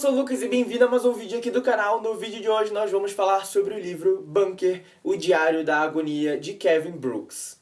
sou o Lucas e bem-vindo a mais um vídeo aqui do canal. No vídeo de hoje nós vamos falar sobre o livro Bunker, o Diário da Agonia, de Kevin Brooks.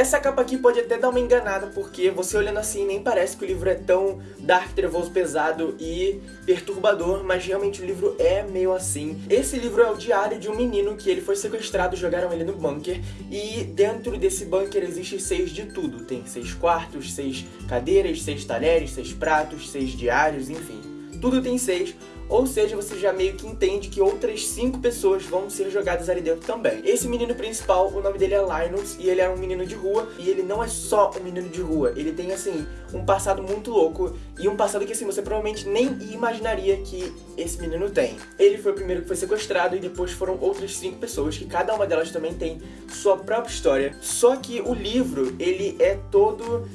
Essa capa aqui pode até dar uma enganada, porque você olhando assim nem parece que o livro é tão dark, trevoso, pesado e perturbador, mas realmente o livro é meio assim. Esse livro é o diário de um menino que ele foi sequestrado, jogaram ele no bunker, e dentro desse bunker existe seis de tudo. Tem seis quartos, seis cadeiras, seis talheres, seis pratos, seis diários, enfim. Tudo tem seis, ou seja, você já meio que entende que outras cinco pessoas vão ser jogadas ali dentro também. Esse menino principal, o nome dele é Linus, e ele é um menino de rua, e ele não é só um menino de rua, ele tem, assim, um passado muito louco, e um passado que, assim, você provavelmente nem imaginaria que esse menino tem. Ele foi o primeiro que foi sequestrado, e depois foram outras cinco pessoas, que cada uma delas também tem sua própria história. Só que o livro, ele é todo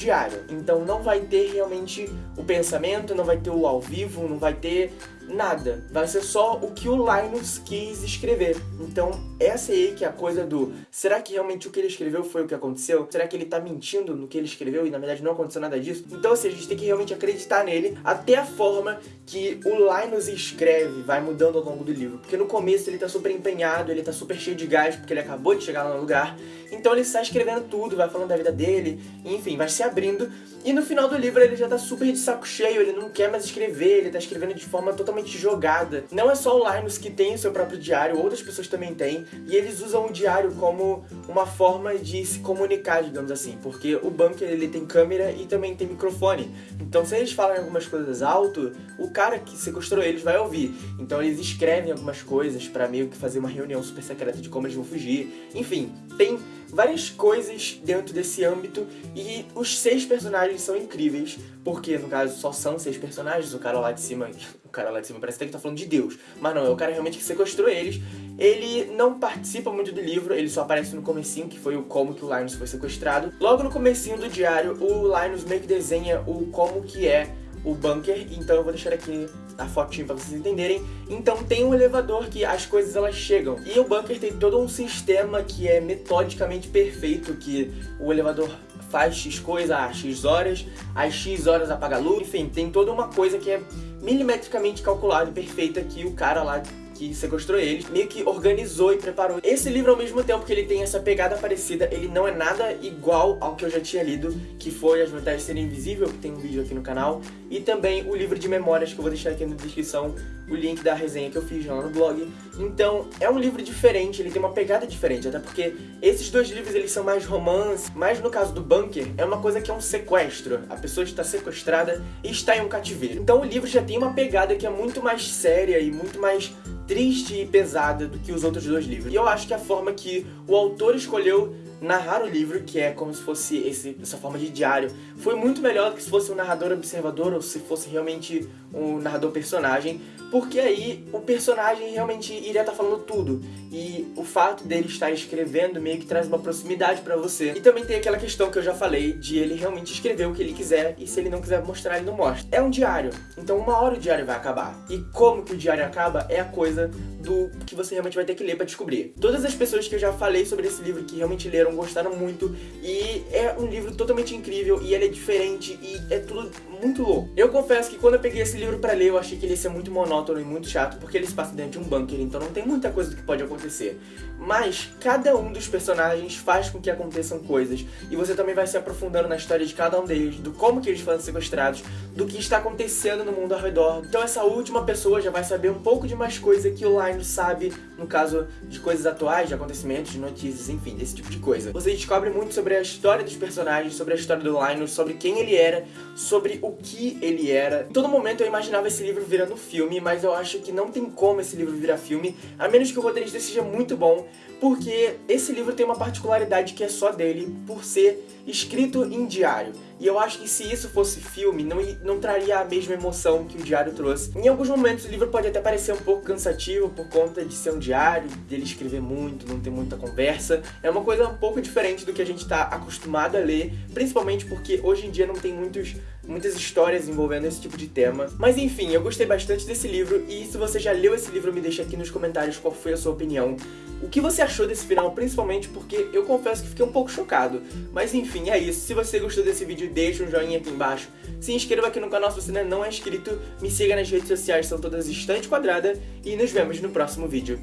diário. Então não vai ter realmente o pensamento, não vai ter o ao vivo, não vai ter nada. Vai ser só o que o Linus quis escrever. Então, essa aí que é a coisa do... Será que realmente o que ele escreveu foi o que aconteceu? Será que ele tá mentindo no que ele escreveu e na verdade não aconteceu nada disso? Então, assim, a gente tem que realmente acreditar nele até a forma que o Linus escreve vai mudando ao longo do livro. Porque no começo ele tá super empenhado, ele tá super cheio de gás porque ele acabou de chegar no lugar. Então ele está escrevendo tudo, vai falando da vida dele, enfim, vai se abrindo. E no final do livro ele já tá super de saco cheio, ele não quer mais escrever, ele tá escrevendo de forma totalmente jogada. Não é só o Linus que tem o seu próprio diário, outras pessoas também têm, e eles usam o diário como uma forma de se comunicar, digamos assim, porque o bunker ele tem câmera e também tem microfone. Então se eles falam algumas coisas alto, o cara que sequestrou eles vai ouvir. Então eles escrevem algumas coisas pra meio que fazer uma reunião super secreta de como eles vão fugir. Enfim, tem várias coisas dentro desse âmbito e os seis personagens são incríveis, porque no caso só são seis personagens, o cara lá de cima, o cara lá de cima parece até que tá falando de Deus, mas não, é o cara realmente que sequestrou eles. Ele não participa muito do livro, ele só aparece no comecinho, que foi o como que o Linus foi sequestrado. Logo no comecinho do diário, o Linus meio que desenha o como que é o bunker, então eu vou deixar aqui a fotinho pra vocês entenderem. Então tem um elevador que as coisas elas chegam. E o bunker tem todo um sistema que é metodicamente perfeito, que o elevador faz X coisa a X horas, às X horas apaga a luz, enfim, tem toda uma coisa que é milimetricamente calculada e perfeita que o cara lá que sequestrou eles, meio que organizou e preparou. Esse livro, ao mesmo tempo que ele tem essa pegada parecida, ele não é nada igual ao que eu já tinha lido, que foi As Vantagens de Ser Invisível, que tem um vídeo aqui no canal, e também o livro de memórias, que eu vou deixar aqui na descrição o link da resenha que eu fiz lá no blog. Então, é um livro diferente, ele tem uma pegada diferente, até porque esses dois livros eles são mais romance, mas no caso do Bunker, é uma coisa que é um sequestro. A pessoa está sequestrada e está em um cativeiro. Então o livro já tem uma pegada que é muito mais séria e muito mais triste e pesada do que os outros dois livros. E eu acho que a forma que o autor escolheu narrar o livro, que é como se fosse esse, essa forma de diário, foi muito melhor do que se fosse um narrador observador ou se fosse realmente um narrador personagem, porque aí o personagem realmente iria estar falando tudo, e o fato dele estar escrevendo meio que traz uma proximidade pra você. E também tem aquela questão que eu já falei, de ele realmente escrever o que ele quiser, e se ele não quiser mostrar, ele não mostra. É um diário, então uma hora o diário vai acabar. E como que o diário acaba é a coisa do que você realmente vai ter que ler pra descobrir. Todas as pessoas que eu já falei sobre esse livro, que realmente leram, gostaram muito, e é um livro totalmente incrível, e ele é diferente, e é tudo muito louco. Eu confesso que quando eu peguei esse livro pra ler, eu achei que ele ia ser muito monótono e muito chato, porque ele se passa dentro de um bunker, então não tem muita coisa do que pode acontecer. Mas cada um dos personagens faz com que aconteçam coisas, e você também vai se aprofundando na história de cada um deles, do como que eles foram sequestrados, do que está acontecendo no mundo ao redor. Então essa última pessoa já vai saber um pouco de mais coisa que o Linus sabe, no caso de coisas atuais, de acontecimentos, de notícias, enfim, desse tipo de coisa. Você descobre muito sobre a história dos personagens, sobre a história do Linus, sobre quem ele era, sobre o que ele era. Em todo momento eu imaginava esse livro virando filme, mas eu acho que não tem como esse livro virar filme, a menos que o roteirista seja muito bom, porque esse livro tem uma particularidade que é só dele, por ser escrito em diário. E eu acho que se isso fosse filme, não, não traria a mesma emoção que o diário trouxe. Em alguns momentos o livro pode até parecer um pouco cansativo por conta de ser um diário, dele escrever muito, não ter muita conversa. É uma coisa um pouco diferente do que a gente está acostumado a ler, principalmente porque hoje em dia não tem muitos muitas histórias envolvendo esse tipo de tema. Mas enfim, eu gostei bastante desse livro e se você já leu esse livro, me deixa aqui nos comentários qual foi a sua opinião. O que você achou desse final, principalmente porque eu confesso que fiquei um pouco chocado. Mas enfim, é isso. Se você gostou desse vídeo, deixa um joinha aqui embaixo. Se inscreva aqui no canal se você ainda não é inscrito. Me siga nas redes sociais, são todas estante quadrada. E nos vemos no próximo vídeo.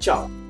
Tchau!